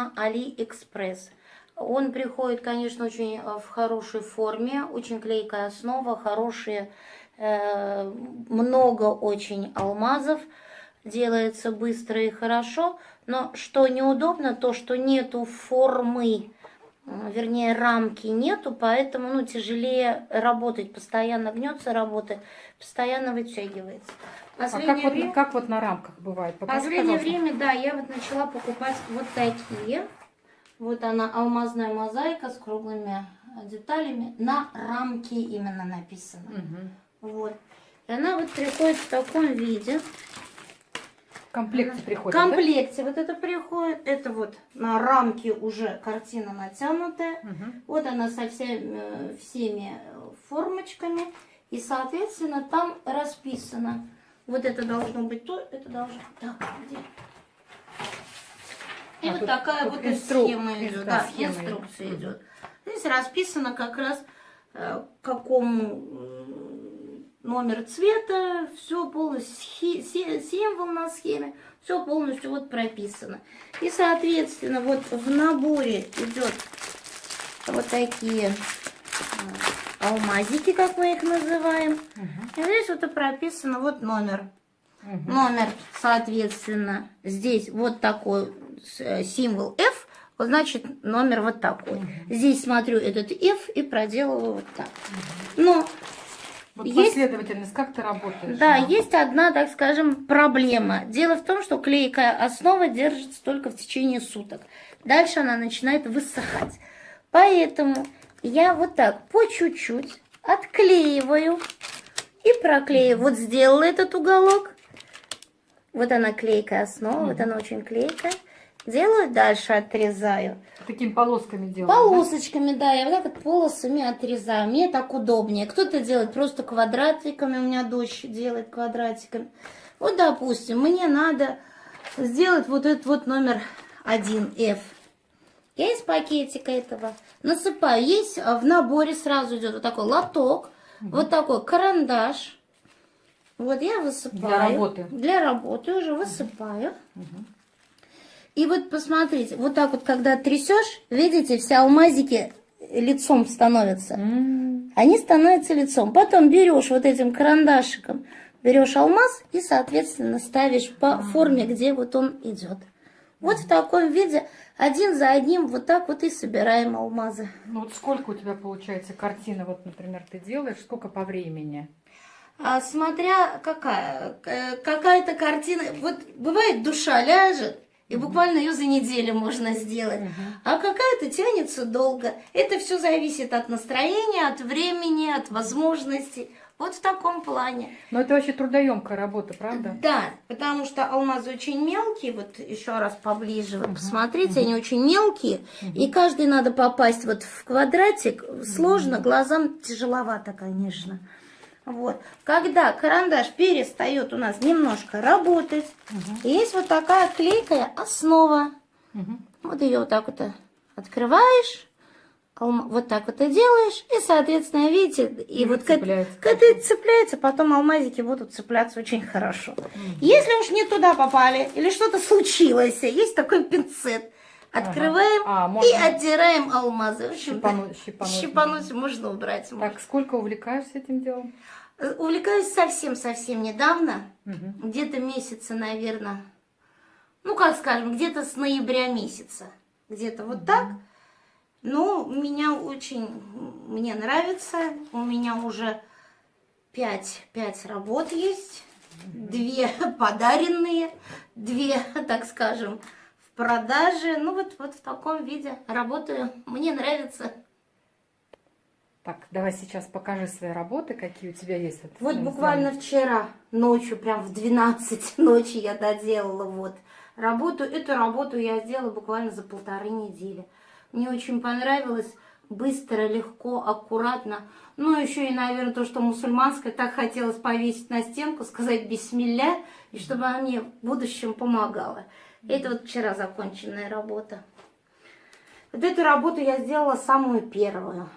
на AliExpress. Он приходит, конечно, очень э, в хорошей форме, очень клейкая основа, хорошие, э, много очень алмазов, делается быстро и хорошо. Но что неудобно, то что нету формы, вернее рамки нету, поэтому ну, тяжелее работать, постоянно гнется работа, постоянно вытягивается. А как, время, вот, как вот на рамках бывает? Покажи, последнее пожалуйста. время, да, я вот начала покупать вот такие. Вот она, алмазная мозаика с круглыми деталями. На рамке именно написано. Угу. Вот. И она вот приходит в таком виде. В комплекте приходит, В комплекте да? вот это приходит. Это вот на рамке уже картина натянутая. Угу. Вот она со всеми, всеми формочками. И, соответственно, там расписано. Вот это должно быть то, это должно... Так, где? И а вот такая вот инстру... схема идет, да, схема инструкция идет. идет. Здесь расписано как раз э, какому номер цвета, все полностью, символ на схеме, все полностью вот прописано. И, соответственно, вот в наборе идет вот такие э, алмазики, как мы их называем. Угу. И здесь вот и прописано вот номер. Угу. Номер, соответственно, здесь вот такой Э, символ F, значит номер вот такой. Угу. Здесь смотрю этот F и проделываю вот так. Но вот есть, последовательность, как ты работаешь? Да, мама? есть одна, так скажем, проблема. Дело в том, что клейкая основа держится только в течение суток. Дальше она начинает высыхать. Поэтому я вот так по чуть-чуть отклеиваю и проклеиваю. Вот сделала этот уголок. Вот она клейкая основа, вот она очень клейкая. Делаю дальше, отрезаю. Такими полосками делаю. Полосочками, да? да, я вот так вот полосами отрезаю. Мне так удобнее. Кто-то делает просто квадратиками, у меня дочь делает квадратиками. Вот, допустим, мне надо сделать вот этот вот номер 1F. Я из пакетика этого насыпаю. Есть в наборе сразу идет вот такой лоток, угу. вот такой карандаш. Вот я высыпаю. Для работы. Для работы уже высыпаю. Угу. И вот посмотрите, вот так вот, когда трясешь, видите, все алмазики лицом становятся. Mm. Они становятся лицом. Потом берешь вот этим карандашиком, берешь алмаз и, соответственно, ставишь по mm. форме, где вот он идет. Вот в таком виде, один за одним, вот так вот и собираем алмазы. Ну вот сколько у тебя получается картина, вот, например, ты делаешь, сколько по времени? А, смотря какая, э, какая-то картина, вот бывает душа ляжет, и буквально ее за неделю можно сделать. А какая-то тянется долго. Это все зависит от настроения, от времени, от возможностей. Вот в таком плане. Но это очень трудоемкая работа, правда? Да, потому что алмазы очень мелкие. Вот еще раз поближе, вот посмотрите, они очень мелкие. И каждый надо попасть вот в квадратик. Сложно, глазам тяжеловато, конечно. Вот. Когда карандаш перестает у нас немножко работать, угу. есть вот такая клейкая основа. Угу. Вот ее вот так вот открываешь, вот так вот и делаешь, и, соответственно, видите, и, и вот к, к этой цепляется, потом алмазики будут цепляться очень хорошо. Угу. Если уж не туда попали, или что-то случилось, есть такой пинцет, Открываем ага. а, можно... и оттираем алмазы. В общем, щипануть, щипануть, можно убрать. Так, можно. сколько увлекаешься этим делом? Увлекаюсь совсем-совсем недавно, угу. где-то месяца, наверное, ну, как скажем, где-то с ноября месяца, где-то вот угу. так. Ну, меня очень, мне нравится, у меня уже пять, пять работ есть, две подаренные, две, так скажем, в продаже. Ну, вот, вот в таком виде работаю, мне нравится. Так, давай сейчас покажи свои работы, какие у тебя есть. Вот, вот буквально вчера ночью, прям в 12 ночи я доделала вот работу. Эту работу я сделала буквально за полторы недели. Мне очень понравилось, быстро, легко, аккуратно. Ну, еще и, наверное, то, что мусульманское, так хотелось повесить на стенку, сказать бисмилля, и чтобы она мне в будущем помогала. Это вот вчера законченная работа. Вот эту работу я сделала самую первую.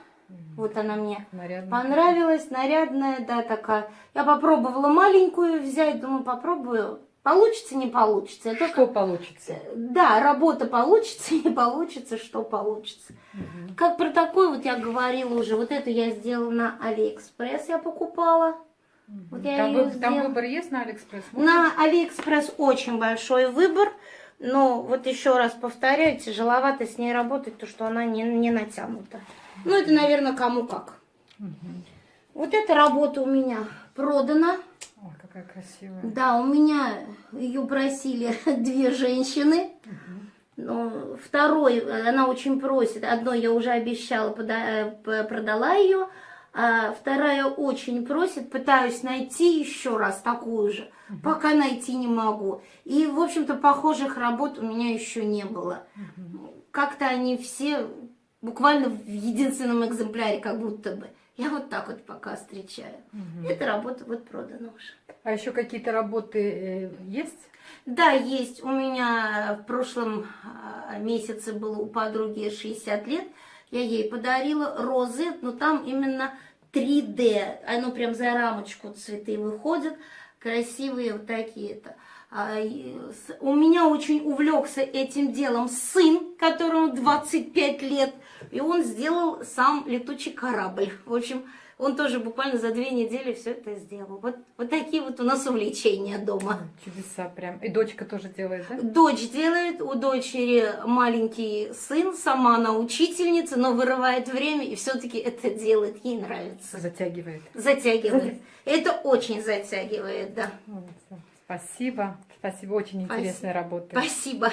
Вот она мне нарядная. понравилась, нарядная, да, такая. Я попробовала маленькую взять, думаю, попробую Получится, не получится. Это Что получится? Да, работа получится, не получится, что получится. Мгм. Как про такой вот я говорила уже, вот эту я сделала на Алиэкспресс, я покупала. Вот я Там, вы- там выбор есть на Алиэкспресс? На Алиэкспресс очень большой выбор, но вот еще раз повторяю, тяжеловато с ней работать, то что она не, не натянута. Ну, это, наверное, кому как. Мгм. Вот эта работа у меня продана. Ой, какая красивая. Да, у меня ее просили две женщины. Но второй, э, она очень просит. Одной я уже обещала, пода- э, продала ее. А вторая очень просит, пытаюсь найти еще раз такую же, пока найти не могу. И, в общем-то, похожих работ у меня еще не было. Как-то они все буквально в единственном экземпляре, как будто бы. Я вот так вот пока встречаю. Мгм. Эта работа вот продана уже. А еще какие-то работы э, есть? Да, есть. У меня в прошлом а, месяце было у подруги 60 лет. Я ей подарила розы, но там именно 3D. Оно прям за рамочку цветы выходят. Красивые вот такие-то. А, У меня очень увлекся этим делом сын, которому 25 лет. И он сделал сам летучий корабль. В общем, он тоже буквально за две недели все это сделал. Вот, вот такие вот у нас увлечения дома. Чудеса прям. И дочка тоже делает, да? Дочь делает, у дочери маленький сын, сама она учительница, но вырывает время и все-таки это делает, ей нравится. Затягивает. Затягивает. Это очень затягивает, да. Спасибо. Спасибо. Очень интересная работа. Спасибо.